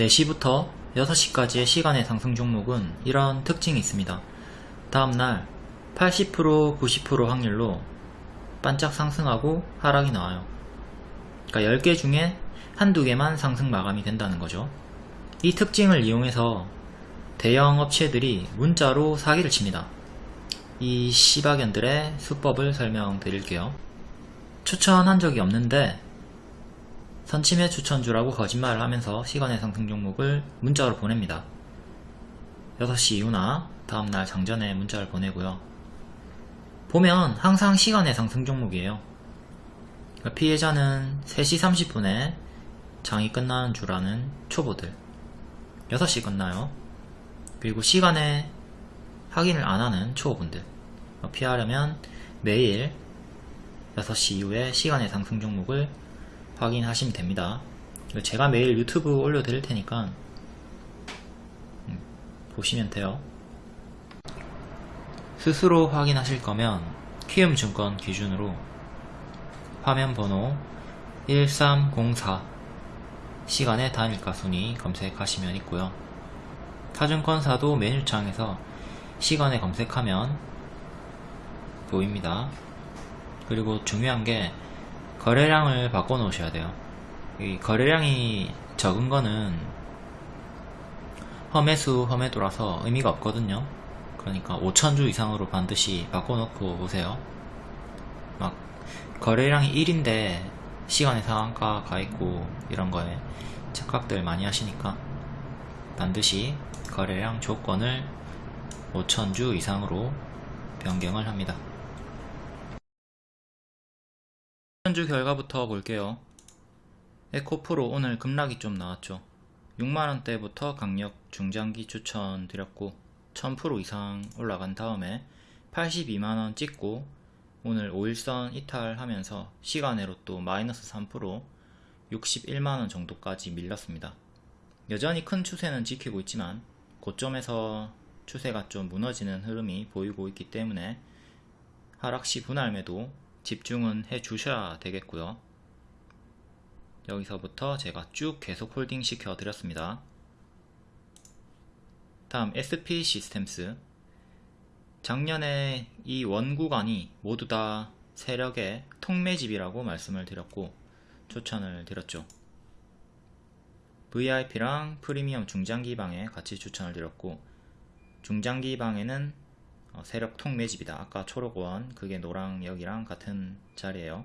4시부터 6시까지의 시간의 상승 종목은 이런 특징이 있습니다. 다음날 80% 90% 확률로 반짝 상승하고 하락이 나와요. 그러니까 10개 중에 한두 개만 상승 마감이 된다는 거죠. 이 특징을 이용해서 대형 업체들이 문자로 사기를 칩니다. 이 시바견들의 수법을 설명드릴게요. 추천한 적이 없는데 선침해 추천주라고 거짓말을 하면서 시간의 상승 종목을 문자로 보냅니다. 6시 이후나 다음날 장전에 문자를 보내고요. 보면 항상 시간의 상승 종목이에요. 그러니까 피해자는 3시 30분에 장이 끝나는 줄 아는 초보들 6시 끝나요. 그리고 시간에 확인을 안 하는 초보분들 피하려면 매일 6시 이후에 시간의 상승 종목을 확인하시면 됩니다. 제가 매일 유튜브 올려드릴 테니까 음, 보시면 돼요. 스스로 확인하실 거면 키움증권 기준으로 화면 번호 1304 시간의 단일가 순위 검색하시면 있고요. 타증권사도 메뉴창에서 시간에 검색하면 보입니다. 그리고 중요한 게 거래량을 바꿔 놓으셔야 돼요. 이 거래량이 적은 거는 험해수 험해도라서 의미가 없거든요. 그러니까 5천주 이상으로 반드시 바꿔 놓고 오세요. 막 거래량이 1인데 시간의 상한가 가 있고 이런 거에 착각들 많이 하시니까 반드시 거래량 조건을 5천주 이상으로 변경을 합니다. 현주 결과부터 볼게요. 에코프로 오늘 급락이 좀 나왔죠. 6만원대부터 강력 중장기 추천 드렸고 1000% 이상 올라간 다음에 82만원 찍고 오늘 5일선 이탈하면서 시간으로 또 마이너스 3% 61만원 정도까지 밀렸습니다. 여전히 큰 추세는 지키고 있지만 고점에서 추세가 좀 무너지는 흐름이 보이고 있기 때문에 하락시 분할 매도 집중은 해 주셔야 되겠고요. 여기서부터 제가 쭉 계속 홀딩 시켜 드렸습니다. 다음 SP 시스템스 작년에 이 원구간이 모두 다 세력의 통매집이라고 말씀을 드렸고 추천을 드렸죠. VIP랑 프리미엄 중장기 방에 같이 추천을 드렸고 중장기 방에는 어, 세력 통매집이다. 아까 초록원 그게 노랑역이랑 같은 자리에요.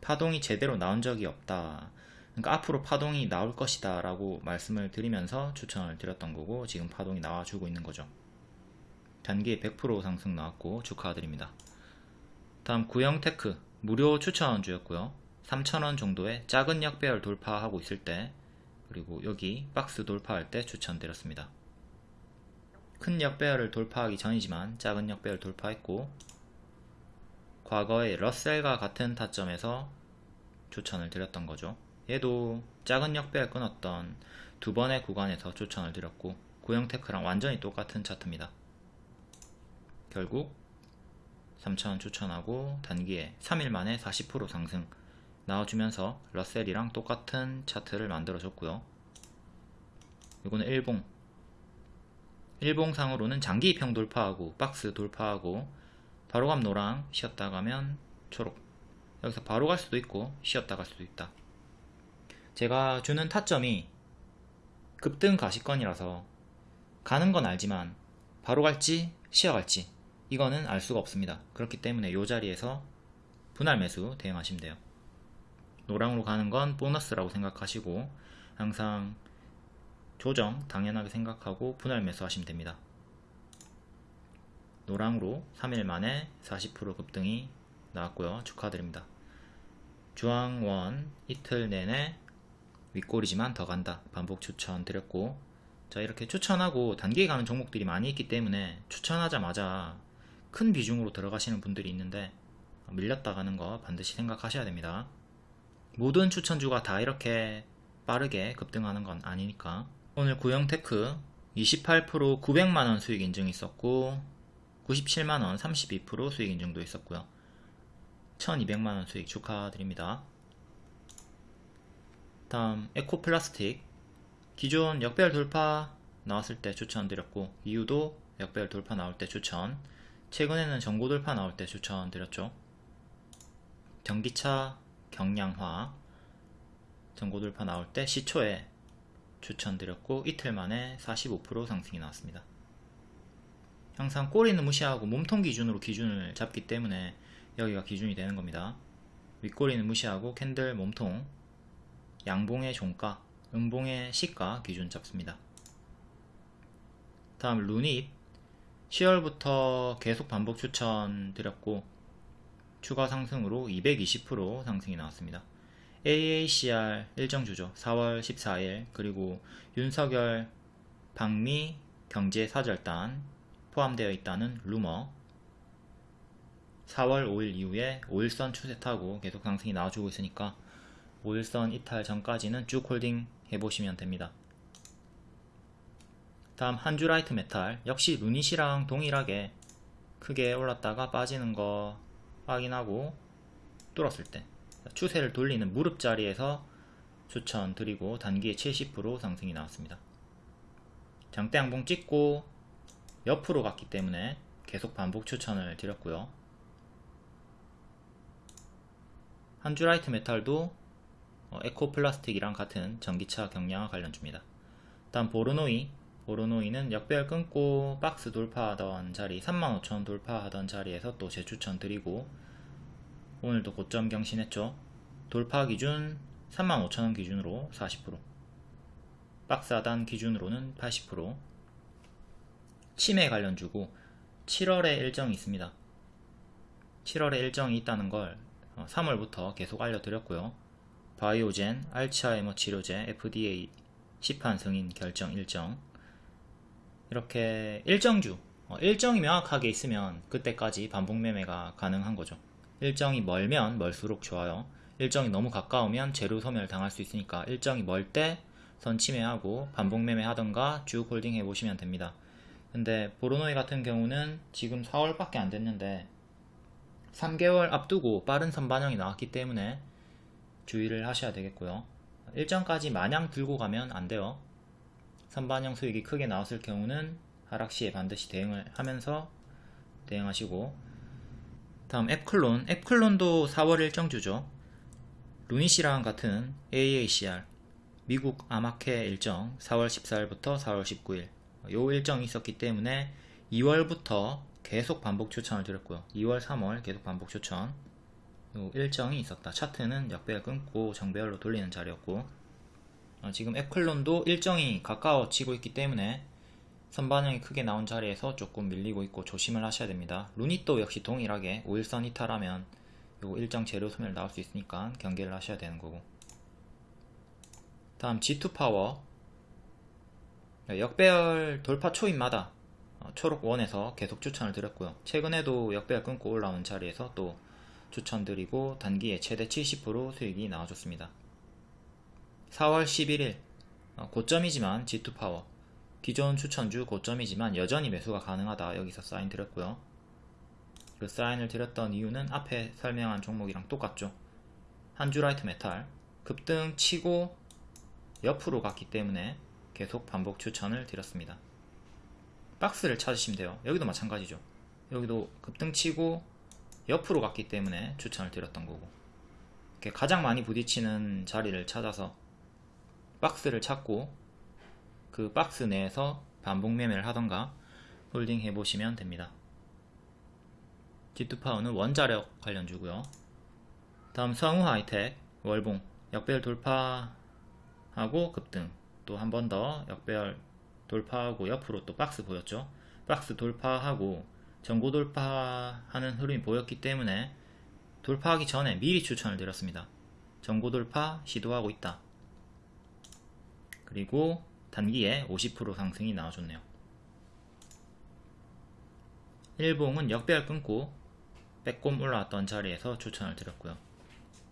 파동이 제대로 나온 적이 없다. 그러니까 앞으로 파동이 나올 것이다 라고 말씀을 드리면서 추천을 드렸던 거고 지금 파동이 나와주고 있는 거죠. 단기 100% 상승 나왔고 축하드립니다. 다음 구형테크 무료 추천주였고요. 3,000원 정도의 작은 역배열 돌파하고 있을 때 그리고 여기 박스 돌파할 때 추천드렸습니다. 큰 역배열을 돌파하기 전이지만 작은 역배열 돌파했고 과거에 러셀과 같은 타점에서 추천을 드렸던 거죠. 얘도 작은 역배열 끊었던 두 번의 구간에서 추천을 드렸고 구형테크랑 완전히 똑같은 차트입니다. 결국 3,000원 추천하고 단기에 3일 만에 40% 상승 나와주면서 러셀이랑 똑같은 차트를 만들어줬고요. 이거는 일봉 일봉상으로는 장기입형 돌파하고 박스 돌파하고 바로감 노랑 쉬었다 가면 초록. 여기서 바로 갈 수도 있고 쉬었다 갈 수도 있다. 제가 주는 타점이 급등 가시권이라서 가는 건 알지만 바로 갈지 쉬어갈지 이거는 알 수가 없습니다. 그렇기 때문에 이 자리에서 분할 매수 대응하시면 돼요. 노랑으로 가는 건 보너스라고 생각하시고 항상 조정 당연하게 생각하고 분할 매수하시면 됩니다. 노랑으로 3일 만에 40% 급등이 나왔고요. 축하드립니다. 주황원 이틀 내내 윗골이지만 더 간다. 반복 추천 드렸고 자 이렇게 추천하고 단기에 가는 종목들이 많이 있기 때문에 추천하자마자 큰 비중으로 들어가시는 분들이 있는데 밀렸다 가는 거 반드시 생각하셔야 됩니다. 모든 추천주가 다 이렇게 빠르게 급등하는 건 아니니까 오늘 구형테크 28% 900만원 수익 인증 있었고 97만원 32% 수익 인증도 있었고요. 1200만원 수익 축하드립니다. 다음 에코플라스틱. 기존 역배열 돌파 나왔을 때 추천드렸고 이유도 역배열 돌파 나올 때 추천. 최근에는 전고 돌파 나올 때 추천드렸죠. 전기차 경량화. 전고 돌파 나올 때 시초에 추천드렸고 이틀 만에 45% 상승이 나왔습니다. 항상 꼬리는 무시하고 몸통 기준으로 기준을 잡기 때문에 여기가 기준이 되는 겁니다. 윗꼬리는 무시하고 캔들 몸통 양봉의 종가 음봉의 시가 기준 잡습니다. 다음 루닛. 10월부터 계속 반복 추천 드렸고 추가 상승으로 220% 상승이 나왔습니다 AACR 일정주죠. 4월 14일. 그리고 윤석열 방미 경제사절단 포함되어 있다는 루머. 4월 5일 이후에 5일선 추세 타고 계속 상승이 나와주고 있으니까 5일선 이탈 전까지는 쭉 홀딩 해보시면 됩니다. 다음 한주라이트 메탈. 역시 루닛이랑 동일하게 크게 올랐다가 빠지는 거 확인하고 뚫었을 때 추세를 돌리는 무릎 자리에서 추천드리고 단기에 70% 상승이 나왔습니다. 장대 양봉 찍고 옆으로 갔기 때문에 계속 반복 추천을 드렸고요. 한주라이트 메탈도 어, 에코플라스틱이랑 같은 전기차 경량화 관련주입니다. 다음 보르노이 보르노이는 역배열 끊고 박스 돌파하던 자리 35,000원 돌파하던 자리에서 또 재추천 드리고 오늘도 고점 경신했죠. 돌파 기준 35,000원 기준으로 40% 박스 하단 기준으로는 80% 치매 관련주고 7월에 일정이 있습니다. 7월에 일정이 있다는 걸 3월부터 어, 계속 알려드렸고요. 바이오젠, 알츠하이머 치료제, FDA 시판 승인 결정 일정 이렇게 일정주 어, 일정이 명확하게 있으면 그때까지 반복 매매가 가능한 거죠. 일정이 멀면 멀수록 좋아요. 일정이 너무 가까우면 재료 소멸 당할 수 있으니까 일정이 멀 때 선 침해하고 반복 매매 하던가 쭉 홀딩 해보시면 됩니다. 근데 보르노이 같은 경우는 지금 4월밖에 안 됐는데 3개월 앞두고 빠른 선반영이 나왔기 때문에 주의를 하셔야 되겠고요. 일정까지 마냥 들고 가면 안 돼요. 선반영 수익이 크게 나왔을 경우는 하락 시에 반드시 대응을 하면서 대응하시고 다음 앱클론. 앱클론도 4월 일정주죠. 루닛이랑 같은 AACR 미국 아마케 일정 4월 14일부터 4월 19일. 요 일정이 있었기 때문에 2월부터 계속 반복 추천을 드렸고요. 2월 3월 계속 반복 추천. 요 일정이 있었다. 차트는 역배열 끊고 정배열로 돌리는 자리였고. 어, 지금 에클론도 일정이 가까워지고 있기 때문에 선반영이 크게 나온 자리에서 조금 밀리고 있고 조심을 하셔야 됩니다 루닛도 역시 동일하게 5일선 이탈하면 요 일정 재료 소멸 나올 수 있으니까 경계를 하셔야 되는 거고 다음 G2 파워 역배열 돌파 초입마다 어, 초록 원에서 계속 추천을 드렸고요. 최근에도 역배열 끊고 올라온 자리에서 또 추천드리고 단기에 최대 70% 수익이 나와줬습니다. 4월 11일 어, 고점이지만 G2 파워 기존 추천주 고점이지만 여전히 매수가 가능하다 여기서 사인 드렸고요. 그 사인을 드렸던 이유는 앞에 설명한 종목이랑 똑같죠. 한주라이트 메탈 급등 치고 옆으로 갔기 때문에 계속 반복 추천을 드렸습니다. 박스를 찾으시면 돼요. 여기도 마찬가지죠. 여기도 급등 치고 옆으로 갔기 때문에 추천을 드렸던 거고 가장 많이 부딪히는 자리를 찾아서 박스를 찾고 그 박스 내에서 반복 매매를 하던가 홀딩 해보시면 됩니다. G2파워는 원자력 관련주고요. 다음 성우 하이텍 월봉 역배열 돌파하고 급등 또 한 번 더 역배열 돌파하고 옆으로 또 박스 보였죠 박스 돌파하고 전고 돌파하는 흐름이 보였기 때문에 돌파하기 전에 미리 추천을 드렸습니다 전고 돌파 시도하고 있다 그리고 단기에 50% 상승이 나와줬네요. 일봉은 역배열 끊고 빼꼼 올라왔던 자리에서 추천을 드렸고요.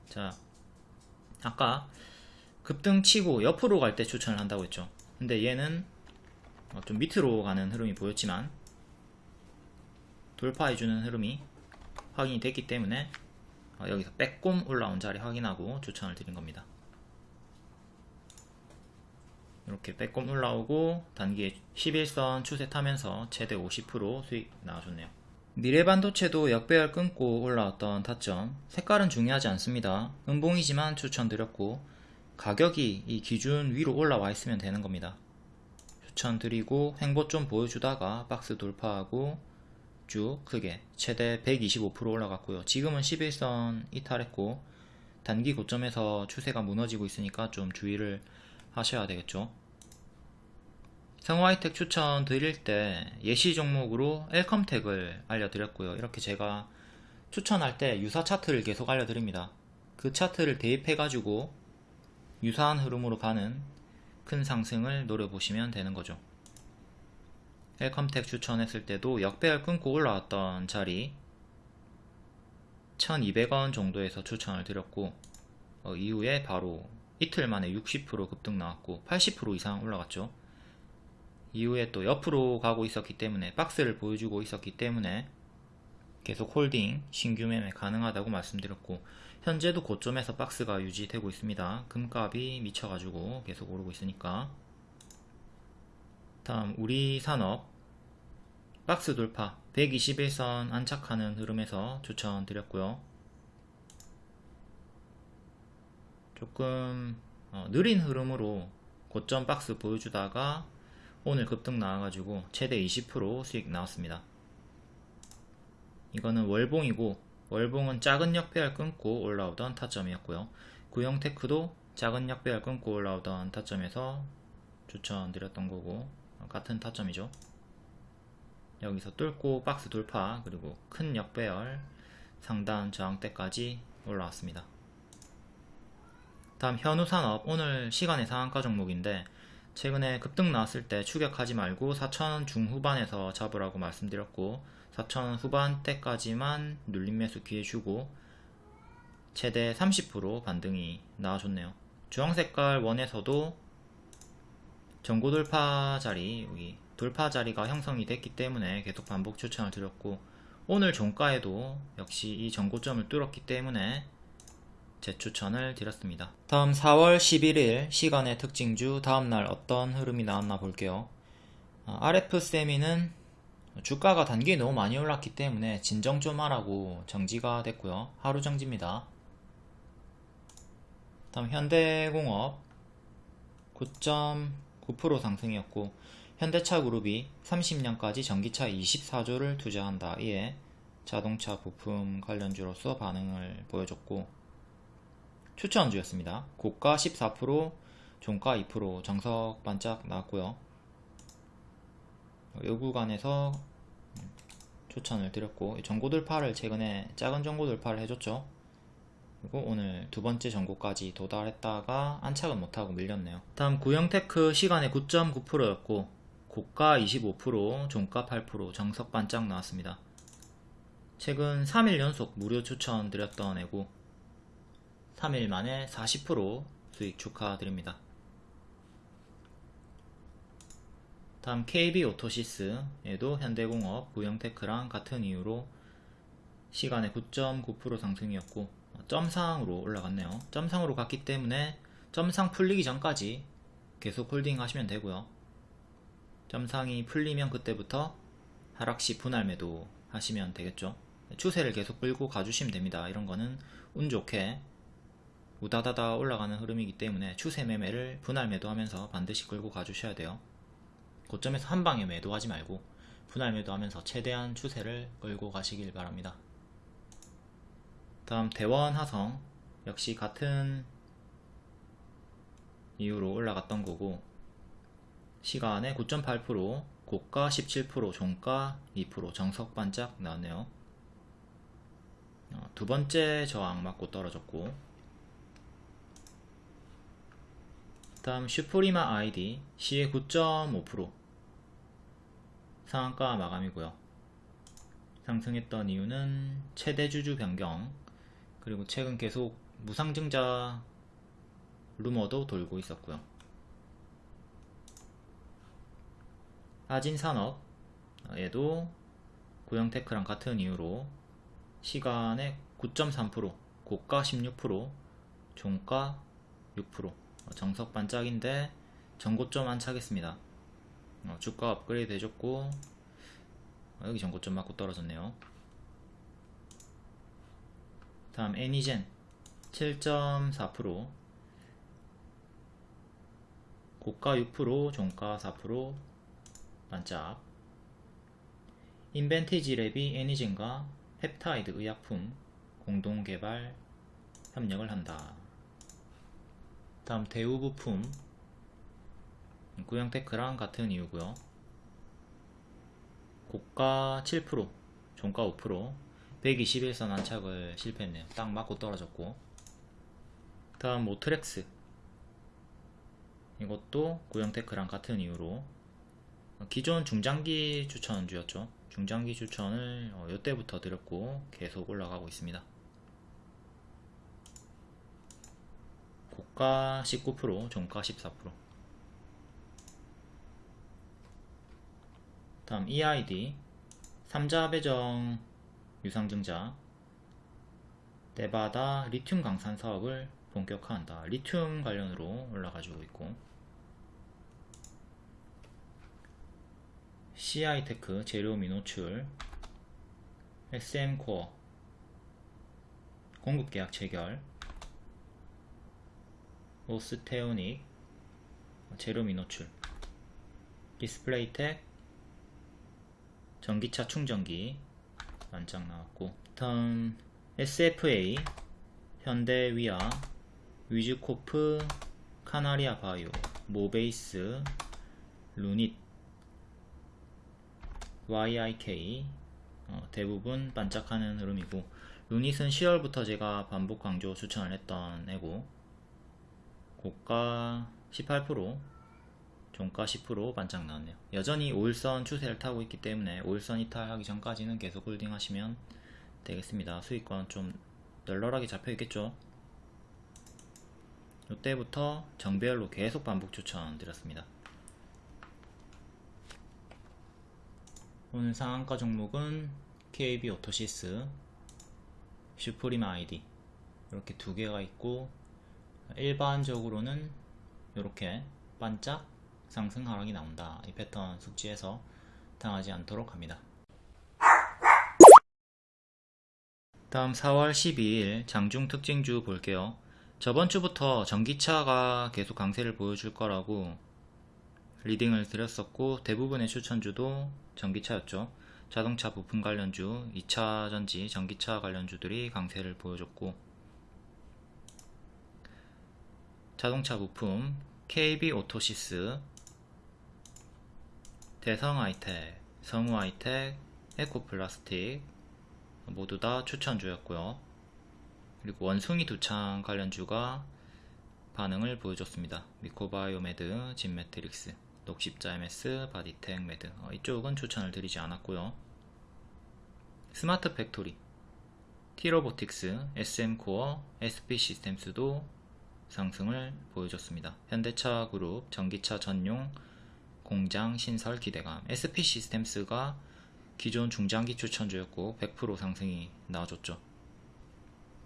자 아까 급등 치고 옆으로 갈 때 추천을 한다고 했죠. 근데 얘는 어, 좀 밑으로 가는 흐름이 보였지만 돌파해주는 흐름이 확인이 됐기 때문에 어, 여기서 빼꼼 올라온 자리 확인하고 추천을 드린 겁니다 이렇게 빼꼼 올라오고 단기 11선 추세 타면서 최대 50% 수익 나와줬네요. 미래반도체도 역배열 끊고 올라왔던 타점 색깔은 중요하지 않습니다. 음봉이지만 추천드렸고 가격이 이 기준 위로 올라와 있으면 되는 겁니다. 추천드리고 횡보 좀 보여주다가 박스 돌파하고 쭉 크게 최대 125% 올라갔고요. 지금은 11선 이탈했고 단기 고점에서 추세가 무너지고 있으니까 좀 주의를 하셔야 되겠죠. 성화이텍 추천 드릴 때 예시 종목으로 엘컴텍을 알려드렸고요. 이렇게 제가 추천할 때 유사 차트를 계속 알려드립니다. 그 차트를 대입해 가지고 유사한 흐름으로 가는 큰 상승을 노려보시면 되는 거죠. 헬컴텍 추천했을 때도 역배열 끊고 올라왔던 자리 1200원 정도에서 추천을 드렸고 어, 이후에 바로 이틀 만에 60% 급등 나왔고 80% 이상 올라갔죠. 이후에 또 옆으로 가고 있었기 때문에 박스를 보여주고 있었기 때문에 계속 홀딩, 신규 매매 가능하다고 말씀드렸고 현재도 고점에서 박스가 유지되고 있습니다. 금값이 미쳐가지고 계속 오르고 있으니까 다음 우리 산업 박스 돌파 121선 안착하는 흐름에서 추천드렸고요. 조금 어, 느린 흐름으로 고점 박스 보여주다가 오늘 급등 나와가지고 최대 20% 수익 나왔습니다. 이거는 월봉이고 월봉은 작은 역배열 끊고 올라오던 타점이었고요. 구형테크도 작은 역배열 끊고 올라오던 타점에서 추천드렸던 거고 같은 타점이죠. 여기서 뚫고 박스 돌파 그리고 큰 역배열 상단 저항대까지 올라왔습니다. 다음 현우산업 오늘 시간의 상한가 종목인데 최근에 급등 나왔을 때 추격하지 말고 4천원 중후반에서 잡으라고 말씀드렸고 4천원 후반대까지만 눌림 매수 기회 주고 최대 30% 반등이 나와줬네요. 주황색깔 원에서도 전고 돌파 자리 여기 돌파 자리가 형성이 됐기 때문에 계속 반복 추천을 드렸고 오늘 종가에도 역시 이 전고점을 뚫었기 때문에 재추천을 드렸습니다. 다음 4월 11일 시간의 특징주 다음날 어떤 흐름이 나왔나 볼게요. RF세미는 주가가 단기에 너무 많이 올랐기 때문에 진정 좀 하라고 정지가 됐고요. 하루 정지입니다. 다음 현대공업 9.9% 상승이었고 현대차 그룹이 30년까지 전기차 24조를 투자한다. 이에 자동차 부품 관련주로서 반응을 보여줬고 추천 주였습니다. 고가 14%, 종가 2%, 정석 반짝 나왔고요. 요 구간에서 추천을 드렸고 전고 돌파를 최근에 작은 전고 돌파를 해줬죠. 그리고 오늘 두 번째 전고까지 도달했다가 안착은 못하고 밀렸네요. 다음 구형테크 시간에 9.9%였고 고가 25%, 종가 8%, 정석 반짝 나왔습니다. 최근 3일 연속 무료 추천 드렸던 애고 3일 만에 40% 수익 축하드립니다. 다음 KB오토시스에도 현대공업, 구영테크랑 같은 이유로 시간에 9.9% 상승이었고 점상으로 올라갔네요. 점상으로 갔기 때문에 점상 풀리기 전까지 계속 홀딩 하시면 되고요. 점상이 풀리면 그때부터 하락시 분할 매도 하시면 되겠죠. 추세를 계속 끌고 가주시면 됩니다. 이런 거는 운 좋게 우다다다 올라가는 흐름이기 때문에 추세 매매를 분할 매도하면서 반드시 끌고 가주셔야 돼요. 고점에서 한 방에 매도하지 말고 분할 매도하면서 최대한 추세를 끌고 가시길 바랍니다. 다음 대원 하성 역시 같은 이유로 올라갔던 거고 시간에 9.8% 고가 17% 종가 2% 정석 반짝 나왔네요. 어, 두 번째 저항 맞고 떨어졌고 다음 슈프리마 아이디 시의 9.5% 상한가 마감이고요. 상승했던 이유는 최대 주주 변경 그리고 최근 계속 무상증자 루머도 돌고 있었고요. 아진산업에도 고영테크랑 같은 이유로 시간에 9.3% 고가 16% 종가 6% 정석 반짝인데 전고점 안착했습니다. 어, 주가 업그레이드 해줬고 어, 여기 전고점 맞고 떨어졌네요. 다음 애니젠 7.4% 고가 6% 종가 4% 반짝 인벤티지 랩이 애니젠과 펩타이드 의약품 공동 개발 협력을 한다. 다음 대우 부품 구형테크랑 같은 이유고요. 고가 7% 종가 5% 121선 안착을 실패했네요. 딱 맞고 떨어졌고 다음 모트렉스 이것도 구형테크랑 같은 이유로 기존 중장기 추천주였죠. 중장기 추천을 어, 이때부터 드렸고 계속 올라가고 있습니다. 고가 19% 종가 14% 다음 EID 3자 배정 유상증자. 네바다 리튬 강산 사업을 본격화한다. 리튬 관련으로 올라가지고 있고. CI테크 재료 미노출. SM코어. 공급계약 체결 오스테오닉 재료 미노출. 디스플레이텍 전기차 충전기 반짝 나왔고. 다음 SFA 현대위아 위즈코프 카나리아 바이오 모베이스 루닛 YIK 어, 대부분 반짝하는 흐름이고. 루닛은 10월부터 제가 반복 강조 추천을 했던 애고 고가 18% 종가 10% 반짝 나왔네요. 여전히 5일선 추세를 타고 있기 때문에 5일선 이탈하기 전까지는 계속 홀딩 하시면 되겠습니다. 수익권 좀 널널하게 잡혀 있겠죠? 이때부터 정배열로 계속 반복 추천 드렸습니다. 오늘 상한가 종목은 KB 오토시스 슈프림 아이디 이렇게 두 개가 있고 일반적으로는 이렇게 반짝 상승 하락이 나온다. 이 패턴 숙지해서 당하지 않도록 합니다. 다음 4월 12일 장중 특징주 볼게요. 저번 주부터 전기차가 계속 강세를 보여줄 거라고 리딩을 드렸었고 대부분의 추천주도 전기차였죠. 자동차 부품 관련주, 2차 전지, 전기차 관련주들이 강세를 보여줬고 자동차 부품, KB 오토시스, 대성 하이텍, 성우 하이텍, 에코플라스틱 모두 다 추천주였고요. 그리고 원숭이 두창 관련주가 반응을 보여줬습니다. 미코바이오메드, 진매트릭스 녹십자 MS, 바디텍메드 어, 이쪽은 추천을 드리지 않았고요. 스마트 팩토리, 티로보틱스, SM코어, SP시스템스도 상승을 보여줬습니다. 현대차 그룹 전기차 전용 공장 신설 기대감 SP시스템스가 기존 중장기 추천주였고 100% 상승이 나와줬죠.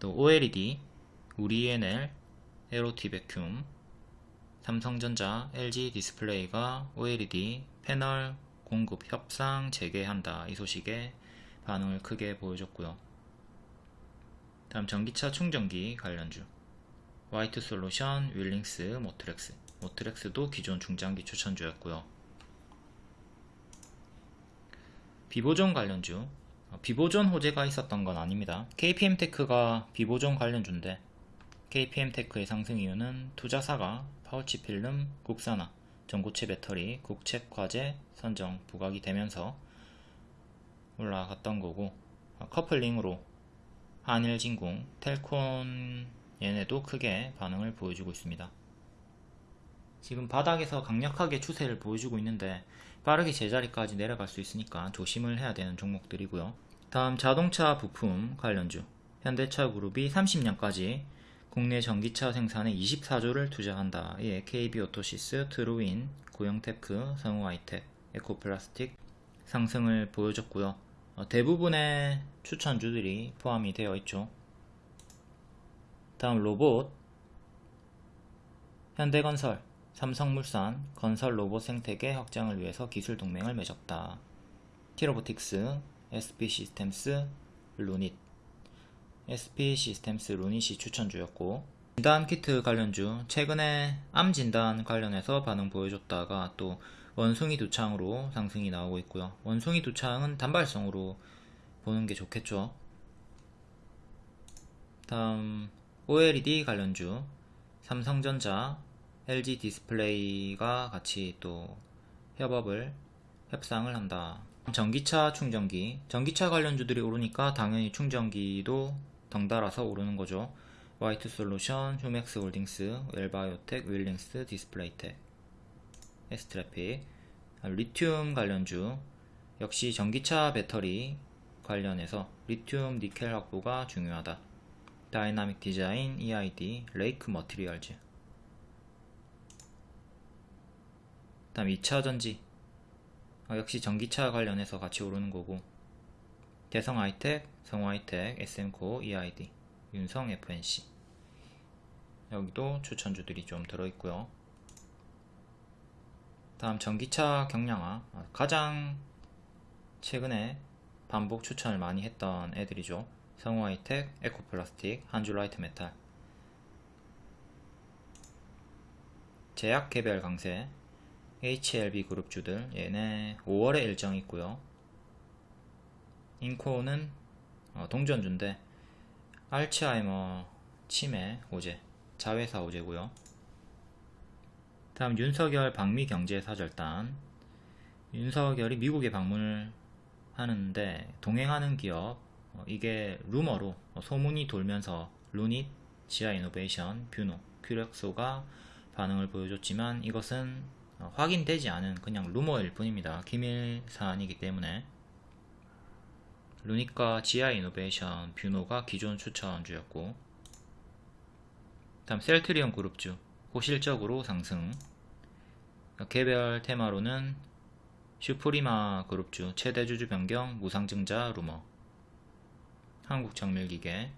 또 OLED, 우리 E&L, 엘오티베큠, 삼성전자, LG 디스플레이가 OLED 패널 공급 협상 재개한다. 이 소식에 반응을 크게 보여줬고요. 다음 전기차 충전기 관련주 와이투솔루션, 윌링스, 모트렉스 모트렉스도 기존 중장기 추천주였고요. 비보존 관련주 비보존 호재가 있었던 건 아닙니다. KPM테크가 비보존 관련주인데 KPM테크의 상승 이유는 투자사가 파우치 필름, 국산화, 전고체 배터리, 국책 과제 선정 부각이 되면서 올라갔던 거고 커플링으로 한일진공, 텔콘 얘네도 크게 반응을 보여주고 있습니다. 지금 바닥에서 강력하게 추세를 보여주고 있는데 빠르게 제자리까지 내려갈 수 있으니까 조심을 해야 되는 종목들이고요. 다음 자동차 부품 관련주 현대차 그룹이 30년까지 국내 전기차 생산에 24조를 투자한다. 예, KB오토시스, 트루윈, 고영테크, 성우하이텍, 에코플라스틱 상승을 보여줬고요. 어, 대부분의 추천주들이 포함이 되어 있죠. 다음 로봇 현대건설 삼성물산 건설 로봇 생태계 확장을 위해서 기술 동맹을 맺었다. 티로보틱스, SP 시스템스, 루닛 SP 시스템스 루닛이 추천주였고 진단 키트 관련주 최근에 암 진단 관련해서 반응 보여줬다가 또 원숭이 두창으로 상승이 나오고 있고요. 원숭이 두창은 단발성으로 보는 게 좋겠죠. 다음 OLED 관련주 삼성전자, LG 디스플레이가 같이 또 협업을 협상을 한다. 전기차 충전기 전기차 관련주들이 오르니까 당연히 충전기도 덩달아서 오르는 거죠. 와이투솔루션, 휴맥스 홀딩스, 웰바이오텍, 윌링스, 디스플레이텍, 에스트래픽, 리튬 관련주 역시 전기차 배터리 관련해서 리튬 니켈 확보가 중요하다. 다이나믹 디자인, EID, 레이크 머티리얼즈. 다음 2차 전지. 어, 역시 전기차 관련해서 같이 오르는 거고. 대성 하이텍, 성우하이텍, SM코어, EID, 윤성 F&C 여기도 추천주들이 좀 들어있고요. 다음 전기차 경량화. 어, 가장 최근에 반복 추천을 많이 했던 애들이죠 성우하이텍, 에코플라스틱, 한주라이트메탈 제약 개별 강세 HLB 그룹주들 얘네 5월에 일정 있고요. 인콘은 어, 동전주인데 알츠하이머 치매 호재 자회사 호재고요. 다음 윤석열 방미 경제사절단. 윤석열이 미국에 방문을 하는데 동행하는 기업 어, 이게 루머로 어, 소문이 돌면서 루닛, 지아이이노베이션, 뷰노, 큐렉소가 반응을 보여줬지만 이것은 어, 확인되지 않은 그냥 루머일 뿐입니다. 기밀 사안이기 때문에. 루닛과 지아이이노베이션, 뷰노가 기존 추천주였고 다음 셀트리온 그룹주 호실적으로 상승. 개별 테마로는 슈프리마 그룹주 최대 주주 변경 무상증자 루머 한국정밀기계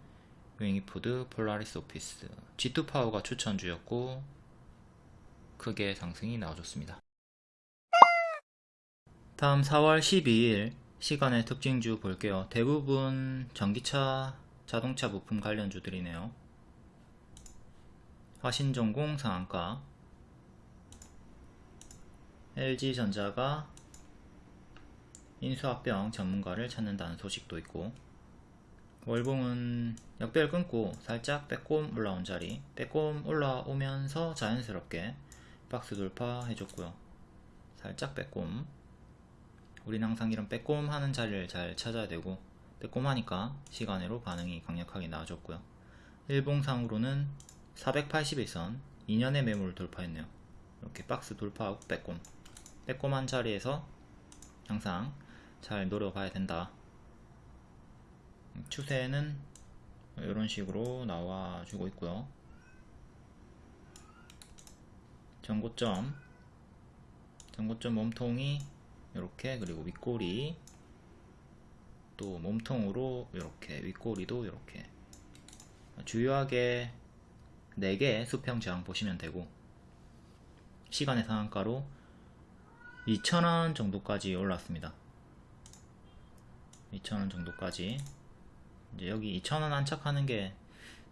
윙입푸드 폴라리스 오피스 G2파워가 추천주였고 크게 상승이 나와줬습니다. 다음 4월 12일 시간의 특징주 볼게요. 대부분 전기차 자동차 부품 관련주들이네요. 화신전공 상한가 LG전자가 인수합병 전문가를 찾는다는 소식도 있고 월봉은 역배를 끊고 살짝 빼꼼 올라온 자리. 빼꼼 올라오면서 자연스럽게 박스 돌파 해줬고요. 살짝 빼꼼. 우린 항상 이런 빼꼼 하는 자리를 잘 찾아야 되고 빼꼼 하니까 시간으로 반응이 강력하게 나와줬고요. 일봉상으로는 481선 2년의 매물을 돌파했네요. 이렇게 박스 돌파하고 빼꼼. 빼꼼한 자리에서 항상 잘 노려봐야 된다 추세는 이런 식으로 나와주고 있고요. 전고점 전고점 몸통이 이렇게 그리고 윗꼬리 또 몸통으로 이렇게 윗꼬리도 이렇게 주요하게 4개 수평 저항 보시면 되고 시간의 상한가로 2,000원 정도까지 올랐습니다. 2,000원 정도까지 이제 여기 2,000원 안착하는 게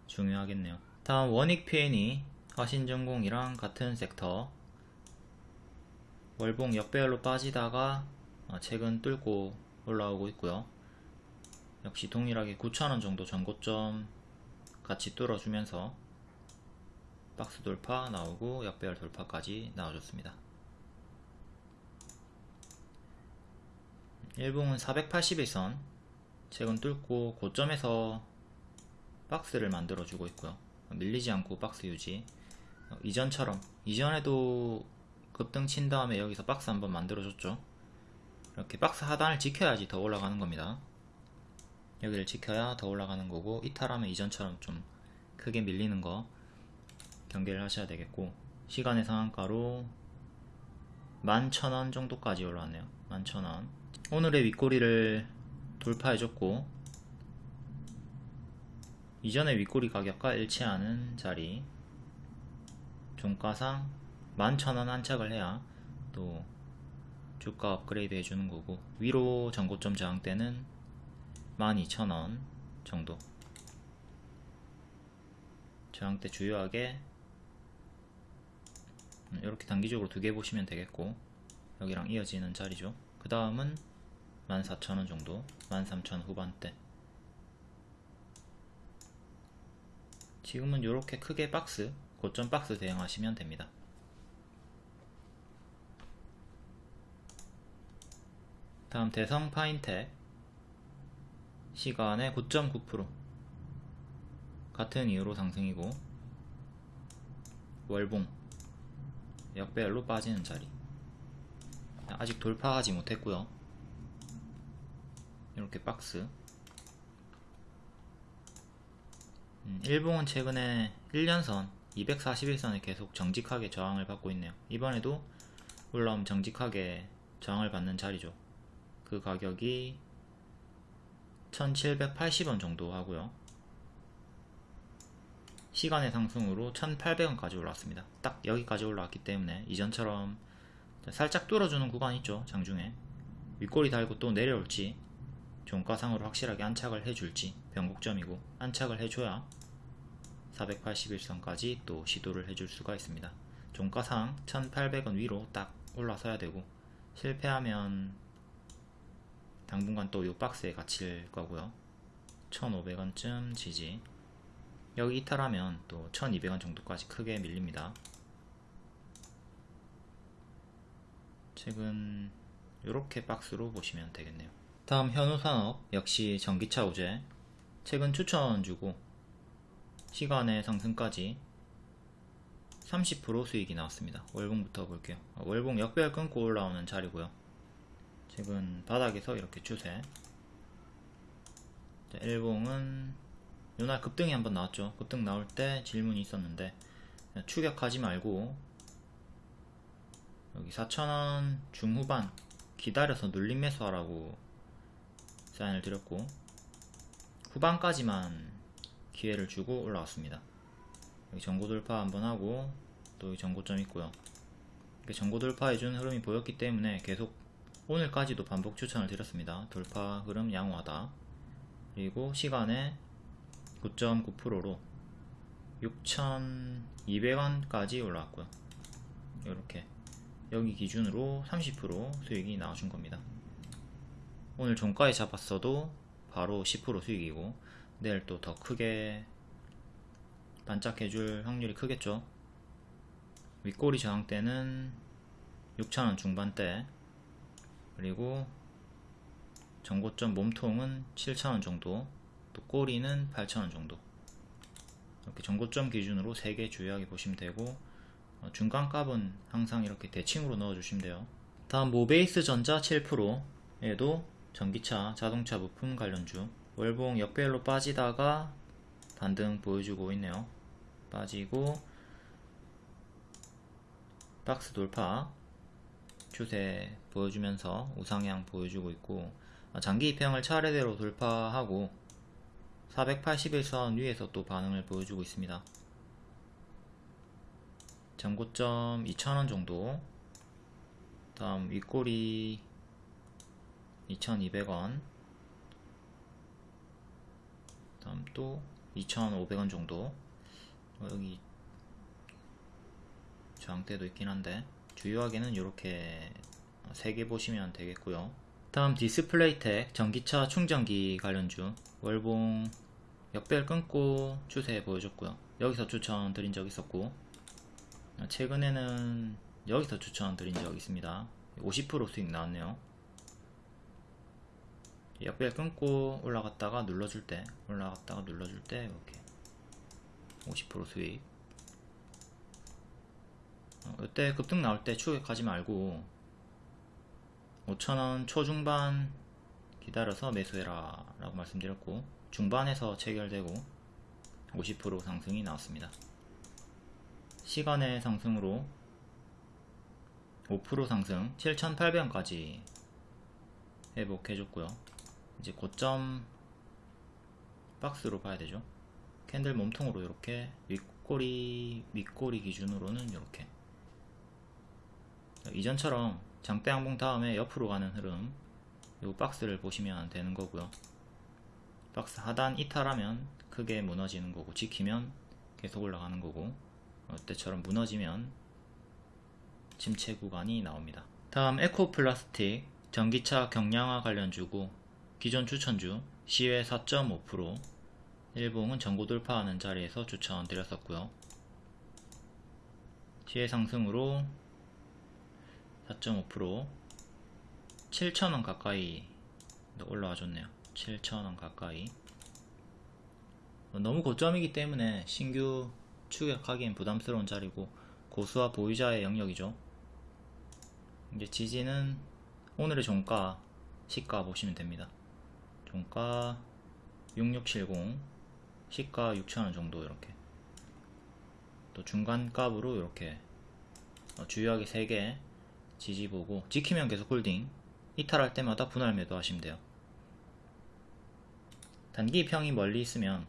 중요하겠네요. 다음 원익 PN이 화신전공이랑 같은 섹터. 월봉 역배열로 빠지다가 어, 최근 뚫고 올라오고 있고요. 역시 동일하게 9,000원 정도 전고점 같이 뚫어주면서 박스 돌파 나오고 역배열 돌파까지 나와줬습니다. 일봉은 481선 최근 뚫고 고점에서 박스를 만들어 주고 있고요. 밀리지 않고 박스 유지. 어, 이전처럼. 이전에도 급등 친 다음에 여기서 박스 한번 만들어 줬죠. 이렇게 박스 하단을 지켜야지 더 올라가는 겁니다. 여기를 지켜야 더 올라가는 거고 이탈하면 이전처럼 좀 크게 밀리는 거 경계를 하셔야 되겠고 시간의 상한가로 11,000원 정도까지 올라왔네요. 11,000원. 오늘의 윗꼬리를 돌파해줬고 이전의 윗꼬리 가격과 일치하는 자리 종가상 11,000원 안착을 해야 또 주가 업그레이드 해주는 거고 위로 전고점 저항대는 12,000원 정도. 저항대 주요하게 이렇게 단기적으로 두 개 보시면 되겠고 여기랑 이어지는 자리죠. 그 다음은 14,000원 정도? 13,000원 후반대. 지금은 이렇게 크게 박스 고점 박스 대응하시면 됩니다. 다음 대성 파인텍 시간의 9.9% 같은 이유로 상승이고 월봉. 역배열로 빠지는 자리. 아직 돌파하지 못했고요 이렇게 박스. 음, 일봉은 최근에 1년선 241선에 계속 정직하게 저항을 받고 있네요. 이번에도 올라오면 정직하게 저항을 받는 자리죠. 그 가격이 1780원 정도 하고요. 시간의 상승으로 1800원까지 올라왔습니다. 딱 여기까지 올라왔기 때문에 이전처럼 살짝 뚫어주는 구간 있죠 장중에. 윗꼬리 달고 또 내려올지 종가상으로 확실하게 안착을 해줄지 변곡점이고 안착을 해줘야 481선까지 또 시도를 해줄 수가 있습니다. 종가상 1800원 위로 딱 올라서야 되고 실패하면 당분간 또 이 박스에 갇힐 거고요. 1500원쯤 지지. 여기 이탈하면 또 1200원 정도까지 크게 밀립니다. 최근 이렇게 박스로 보시면 되겠네요 다음 현우산업 역시 전기차 우제. 최근 추천 주고 시간의 상승까지 30% 수익이 나왔습니다. 월봉부터 볼게요. 월봉 역배열 끊고 올라오는 자리고요. 최근 바닥에서 이렇게 추세. 자, 일봉은 요날 급등이 한번 나왔죠. 급등 나올 때 질문이 있었는데 추격하지 말고 여기 4,000원 중후반 기다려서 눌림 매수하라고 사인을 드렸고 후반까지만 기회를 주고 올라왔습니다. 여기 전고 돌파 한번 하고 또 여기 전고점 있고요. 전고 돌파해준 흐름이 보였기 때문에 계속 오늘까지도 반복 추천을 드렸습니다. 돌파 흐름 양호하다. 그리고 시간에 9.9%로 6,200원까지 올라왔고요. 이렇게 여기 기준으로 30% 수익이 나와준 겁니다 오늘 종가에 잡았어도 바로 10% 수익이고 내일 또 더 크게 반짝해줄 확률이 크겠죠. 윗꼬리 저항대는 6,000원 중반대. 그리고 전고점 몸통은 7,000원 정도. 또 꼬리는 8,000원 정도. 이렇게 전고점 기준으로 3개 주요하게 보시면 되고 어, 중간값은 항상 이렇게 대칭으로 넣어주시면 돼요. 다음 모베이스 전자 7%에도 전기차 자동차 부품 관련주. 월봉 역배열로 빠지다가 반등 보여주고 있네요. 빠지고 박스 돌파. 추세 보여주면서 우상향 보여주고 있고 어, 장기 입형을 차례대로 돌파하고 481선 위에서 또 반응을 보여주고 있습니다. 전고점 2,000원 정도. 다음 윗꼬리 2,200원. 다음 또 2,500원 정도. 어, 여기 저항대도 있긴 한데 주요하게는 이렇게 3개 보시면 되겠고요. 다음 디스플레이텍 전기차 충전기 관련주. 월봉 역배열 끊고 추세 보여줬고요. 여기서 추천 드린 적 있었고 최근에는 여기서 추천 드린 적 있습니다. 50% 수익 나왔네요 역배열 끊고 올라갔다가 눌러줄 때 올라갔다가 눌러줄 때 이렇게 50% 수익. 어, 이때 급등 나올 때 추격하지 말고 5천원 초중반 기다려서 매수해라 라고 말씀드렸고 중반에서 체결되고 50% 상승이 나왔습니다. 시간의 상승으로 5% 상승 7,800원까지 회복해줬고요 이제 고점 박스로 봐야 되죠? 캔들 몸통으로 이렇게 윗꼬리 윗꼬리 기준으로는 이렇게. 이전처럼 장대 항봉 다음에 옆으로 가는 흐름 이 박스를 보시면 되는 거고요. 박스 하단 이탈하면 크게 무너지는 거고 지키면 계속 올라가는 거고 이때처럼 무너지면 침체 구간이 나옵니다. 다음 에코플라스틱 전기차 경량화 관련 주고 기존 추천주 시외 4.5% 일봉은 전고 돌파하는 자리에서 추천 드렸었고요. 시외 상승으로 4.5% 7,000원 가까이 올라와 줬네요. 7,000원 가까이. 너무 고점이기 때문에 신규 추격하기엔 부담스러운 자리고 고수와 보유자의 영역이죠. 이제 지지는 오늘의 종가 시가 보시면 됩니다 종가 6670 시가 6,000원 정도 이렇게. 또 중간값으로 이렇게 어, 주요하게 3개 지지 보고 지키면 계속 홀딩. 이탈할 때마다 분할 매도 하시면 돼요. 단기 이평이 멀리 있으면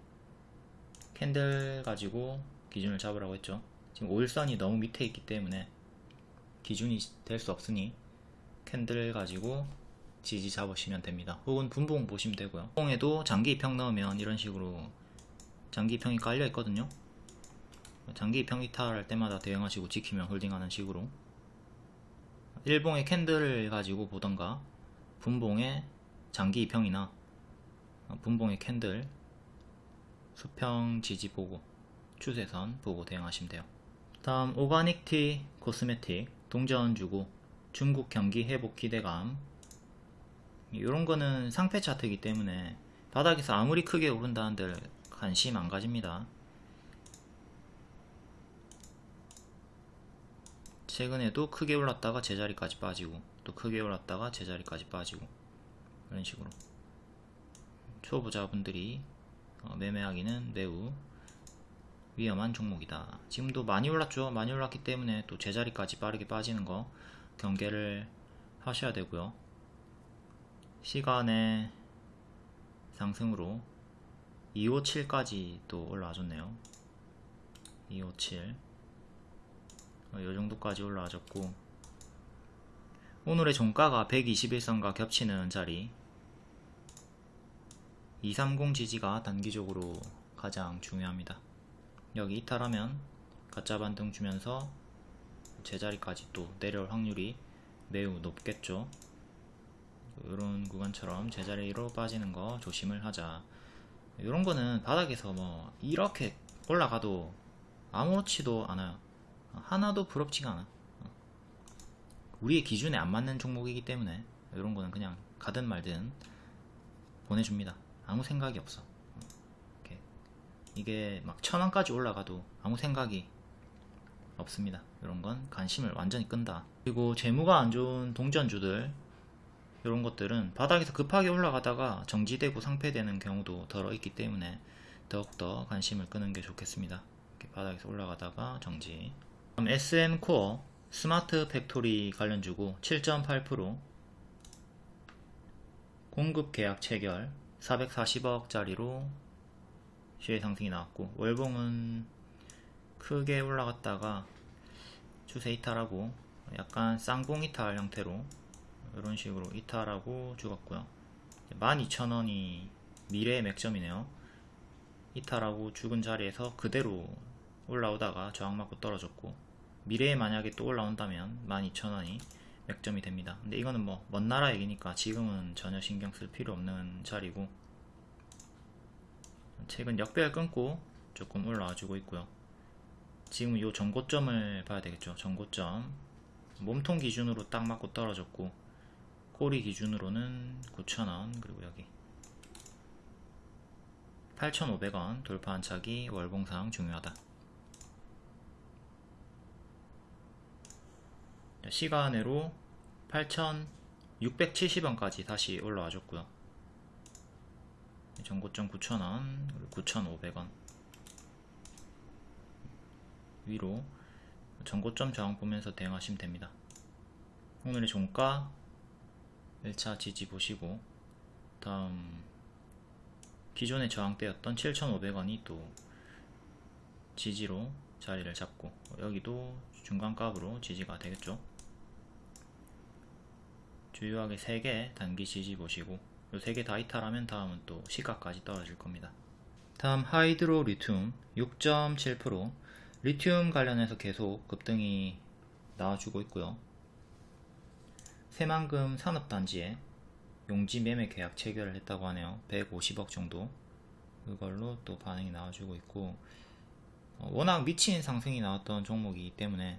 캔들 가지고 기준을 잡으라고 했죠. 지금 5일선이 너무 밑에 있기 때문에 기준이 될 수 없으니 캔들 가지고 지지 잡으시면 됩니다. 혹은 분봉 보시면 되고요. 분봉에도 장기 이평 넣으면 이런 식으로 장기 이평이 깔려 있거든요. 장기 이평 이탈할 때마다 대응하시고 지키면 홀딩하는 식으로. 일봉의 캔들을 가지고 보던가 분봉의 장기 이평이나 분봉의 캔들 수평 지지 보고 추세선 보고 대응하시면 돼요. 다음 오가닉티코스메틱 동전주고 중국 경기 회복 기대감 이런 거는 상패 차트이기 때문에 바닥에서 아무리 크게 오른다는들 관심 안 가집니다. 최근에도 크게 올랐다가 제자리까지 빠지고 또 크게 올랐다가 제자리까지 빠지고 이런 식으로. 초보자분들이 어, 매매하기는 매우 위험한 종목이다. 지금도 많이 올랐죠? 많이 올랐기 때문에 또 제자리까지 빠르게 빠지는 거 경계를 하셔야 되고요 시간의 상승으로 257까지 또 올라와줬네요. 257이 어, 정도까지 올라와줬고 오늘의 종가가 121선과 겹치는 자리. 230 지지가 단기적으로 가장 중요합니다. 여기 이탈하면 가짜 반등 주면서 제자리까지 또 내려올 확률이 매우 높겠죠 이런 구간처럼 제자리로 빠지는 거 조심을 하자. 이런 거는 바닥에서 뭐 이렇게 올라가도 아무렇지도 않아요. 하나도 부럽지가 않아. 우리의 기준에 안 맞는 종목이기 때문에 이런 거는 그냥 가든 말든 보내줍니다. 아무 생각이 없어. 이게. 막 천원까지 올라가도 아무 생각이 없습니다. 이런 건 관심을 완전히 끈다. 그리고 재무가 안 좋은 동전주들 이런 것들은 바닥에서 급하게 올라가다가 정지되고 상폐되는 경우도 더러 있기 때문에 더욱더 관심을 끄는 게 좋겠습니다. 바닥에서 올라가다가 정지. SM코어 smart factory 관련 주고 7.8% 공급 계약 체결 440억짜리로 시의 상승이 나왔고 월봉은 크게 올라갔다가 추세 이탈하고 약간 쌍봉 이탈 형태로 이런 식으로 이탈하고 죽었고요. 12,000원이 미래의 맥점이네요. 이탈하고 죽은 자리에서 그대로 올라오다가 저항 맞고 떨어졌고 미래에 만약에 또 올라온다면 12,000원이 맥점이 됩니다. 근데 이거는 뭐 먼 나라 얘기니까 지금은 전혀 신경 쓸 필요 없는 자리고 최근 역배열 끊고 조금 올라와 주고 있고요. 지금 이 전고점을 봐야 되겠죠. 전고점. 몸통 기준으로 딱 맞고 떨어졌고 꼬리 기준으로는 9,000원 그리고 여기 8,500원 돌파 한차기 월봉상 중요하다. 시간으로 8,670원까지 다시 올라와 줬고요. 전고점 9,000원 그리고 9,500원. 위로 전고점 저항 보면서 대응하시면 됩니다. 오늘의 종가 1차 지지 보시고 다음 기존의 저항대였던 7,500원이 또 지지로 자리를 잡고 여기도 중간값으로 지지가 되겠죠 주요하게 3개 단기 지지 보시고 요 3개 다 이탈하면 다음은 또 시가까지 떨어질 겁니다. 다음 하이드로 리튬 6.7% 리튬 관련해서 계속 급등이 나와주고 있고요. 새만금 산업단지에 용지 매매 계약 체결을 했다고 하네요. 150억 정도 그걸로 또 반응이 나와주고 있고 어, 워낙 미친 상승이 나왔던 종목이기 때문에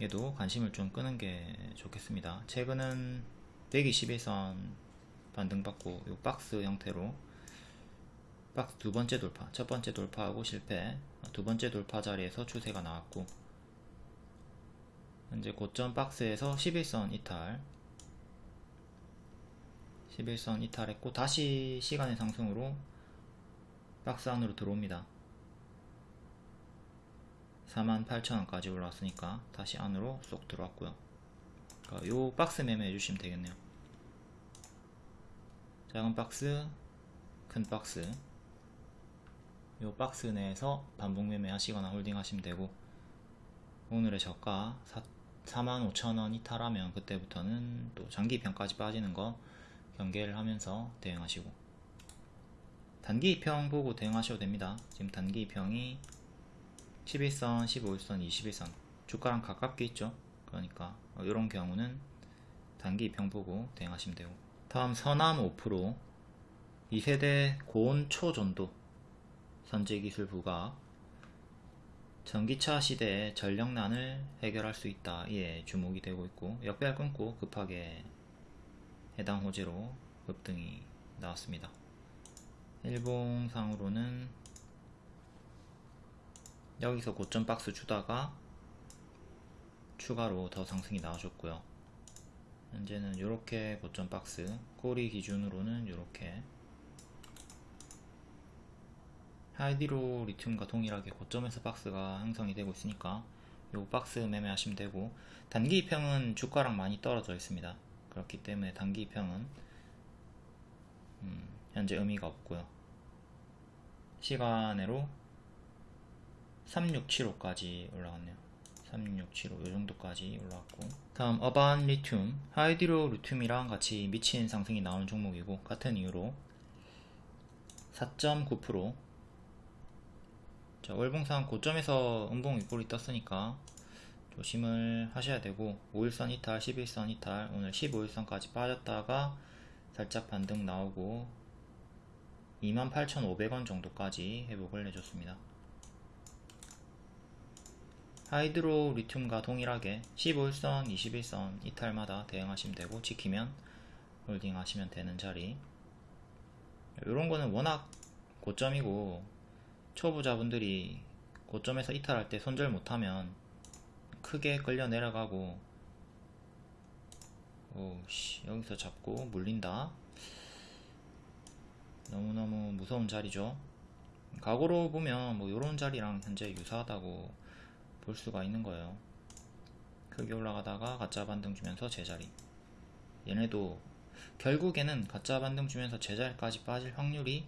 얘도 관심을 좀 끄는 게 좋겠습니다. 최근은 121선 반등받고 요 박스 형태로 박스 두 번째 돌파, 첫 번째 돌파하고 실패, 두 번째 돌파 자리에서 추세가 나왔고 현재 고점 박스에서 11선 이탈. 10일선 이탈했고 다시 시간외 상승으로 박스 안으로 들어옵니다. 48,000원까지 올라왔으니까 다시 안으로 쏙 들어왔고요. 그러니까 요 박스 매매 해 주시면 되겠네요. 작은 박스 큰 박스. 요 박스 내에서 반복 매매 하시거나 홀딩 하시면 되고 오늘의 저가 45,000원 이탈하면 그때부터는 또 장기평까지 빠지는 거 경계를 하면서 대응하시고. 단기 이평 보고 대응하셔도 됩니다. 지금 단기 이평이 11선, 15일선, 21선 주가랑 가깝게 있죠? 그러니까 이런 경우는 단기 이평 보고 대응하시면 되고. 다음 서남 5% 2세대 고온 초전도 선제기술 부각 전기차 시대의 전력난을 해결할 수 있다. 이에 주목이 되고 있고 역배열 끊고 급하게 해당 호재로 급등이 나왔습니다. 일봉상으로는 여기서 고점 박스 주다가 추가로 더 상승이 나와줬고요. 현재는 이렇게 고점 박스 꼬리 기준으로는 이렇게 하이디로 리튬과 동일하게 고점에서 박스가 형성이 되고 있으니까 요 박스 매매하시면 되고 단기 이평은 주가랑 많이 떨어져 있습니다. 그렇기 때문에 단기 이평은 음, 현재 의미가 없고요. 시간으로 3675까지 올라갔네요. 3675 요정도까지 올라왔고. 다음 어반 리튬. 하이디로 리튬이랑 같이 미친 상승이 나오는 종목이고 같은 이유로 4.9% 자, 월봉상 고점에서 음봉 윗골이 떴으니까 조심을 하셔야 되고 5일선 이탈, 11선 이탈, 오늘 15일선까지 빠졌다가 살짝 반등 나오고 28,500원 정도까지 회복을 해줬습니다. 하이드로 리튬과 동일하게 15일선, 21선 이탈마다 대응하시면 되고 지키면 홀딩 하시면 되는 자리 이런 거는 워낙 고점이고 초보자분들이 고점에서 이탈할 때 손절 못하면 크게 끌려 내려가고 오씨 여기서 잡고 물린다. 너무너무 무서운 자리죠. 각오로 보면 뭐 요런 자리랑 현재 유사하다고 볼 수가 있는 거예요. 크게 올라가다가 가짜 반등 주면서 제자리. 얘네도 결국에는 가짜 반등 주면서 제자리까지 빠질 확률이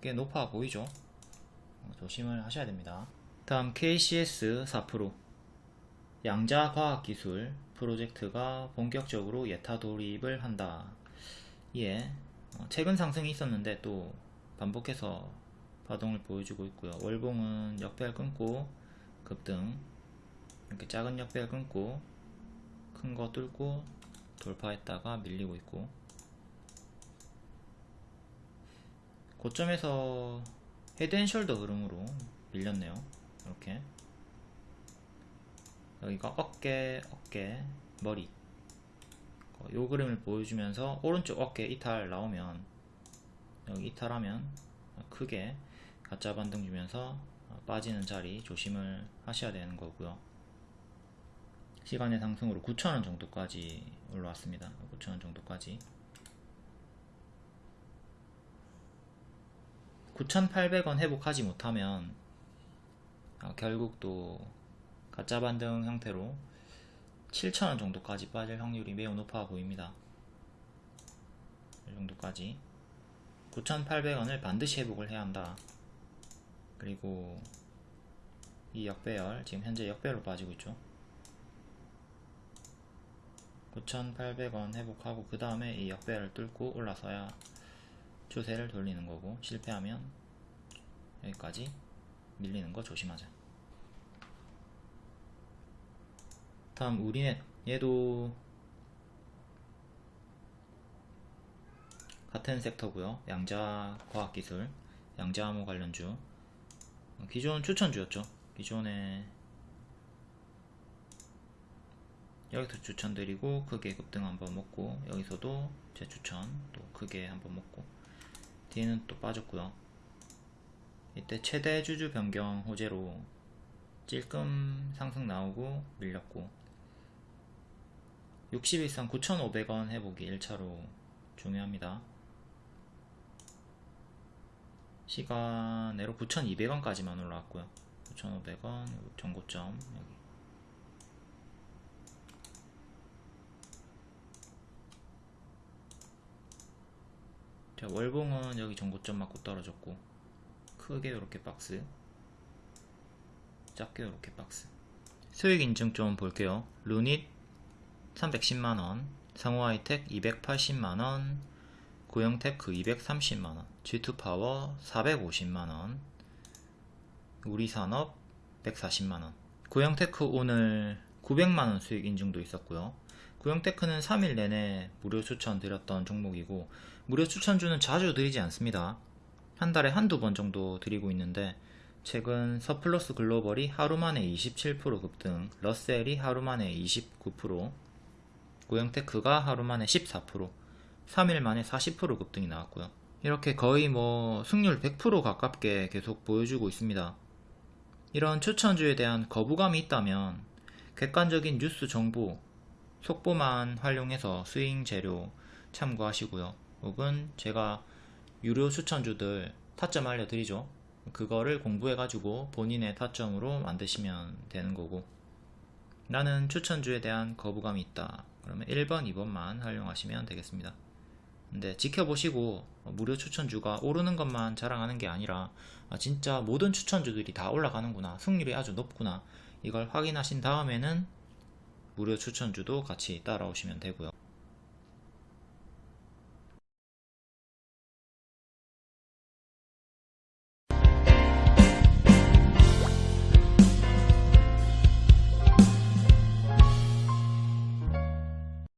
꽤 높아 보이죠? 어, 조심을 하셔야 됩니다. 다음 KCS 4% 양자과학기술 프로젝트가 본격적으로 예타 돌입을 한다. 예 최근 상승이 있었는데 또 반복해서 파동을 보여주고 있고요. 월봉은 역배열 끊고 급등 이렇게 작은 역배열 끊고 큰 거 뚫고 돌파했다가 밀리고 있고 고점에서 헤드앤숄더 흐름으로 밀렸네요. 이렇게. 여기가 어깨 어깨 머리. 요 그림을 보여주면서 오른쪽 어깨 이탈 나오면 여기 이탈하면 크게 가짜 반등 주면서 빠지는 자리 조심을 하셔야 되는 거고요. 시간의 상승으로 9,000원 정도까지 올라왔습니다. 9,000원 정도까지 9,800원 회복하지 못하면 어, 결국 또 가짜 반등 형태로 7,000원 정도까지 빠질 확률이 매우 높아 보입니다. 이 정도까지 9,800원을 반드시 회복을 해야 한다. 그리고 이 역배열 지금 현재 역배열로 빠지고 있죠. 9,800원 회복하고 그 다음에 이 역배를 뚫고 올라서야 추세를 돌리는 거고 실패하면 여기까지 밀리는 거 조심하자. 다음 우리넷 얘도 같은 섹터고요. 양자과학기술 양자암호 관련주. 기존 추천주였죠. 기존에 여기서 추천드리고 크게 급등 한번 먹고 여기서도 제 추천 또 크게 한번 먹고 뒤에는 또 빠졌고요 이때 최대 주주 변경 호재로 찔끔 상승 나오고 밀렸고. 60 이상 9,500원 회복이 1차로 중요합니다. 시간내로 9,200원까지만 올라왔고요. 9,500원 전고점 여기 자 월봉은 여기 전고점 맞고 떨어졌고 크게 이렇게 박스 작게 이렇게 박스. 수익 인증 좀 볼게요. 루닛 310만원 상호하이텍 280만원 고영테크 230만원 G2파워 450만원 우리산업 140만원. 고영테크 오늘 900만원 수익 인증도 있었고요 고영테크는 3일 내내 무료 추천 드렸던 종목이고 무료 추천주는 자주 드리지 않습니다. 한 달에 한두 번 정도 드리고 있는데 최근 서플러스 글로벌이 하루 만에 27% 급등 러셀이 하루 만에 29% 고영테크가 하루 만에 14% 3일 만에 40% 급등이 나왔고요. 이렇게 거의 뭐 승률 100% 가깝게 계속 보여주고 있습니다. 이런 추천주에 대한 거부감이 있다면 객관적인 뉴스 정보 속보만 활용해서 스윙 재료 참고하시고요. 혹은 제가 유료 추천주들 타점 알려드리죠. 그거를 공부해 가지고 본인의 타점으로 만드시면 되는 거고. 나는 추천주에 대한 거부감이 있다. 그러면 1번 2번만 활용하시면 되겠습니다. 근데 지켜보시고 무료 추천주가 오르는 것만 자랑하는 게 아니라 아, 진짜 모든 추천주들이 다 올라가는구나. 승률이 아주 높구나. 이걸 확인하신 다음에는 무료 추천주도 같이 따라오시면 되고요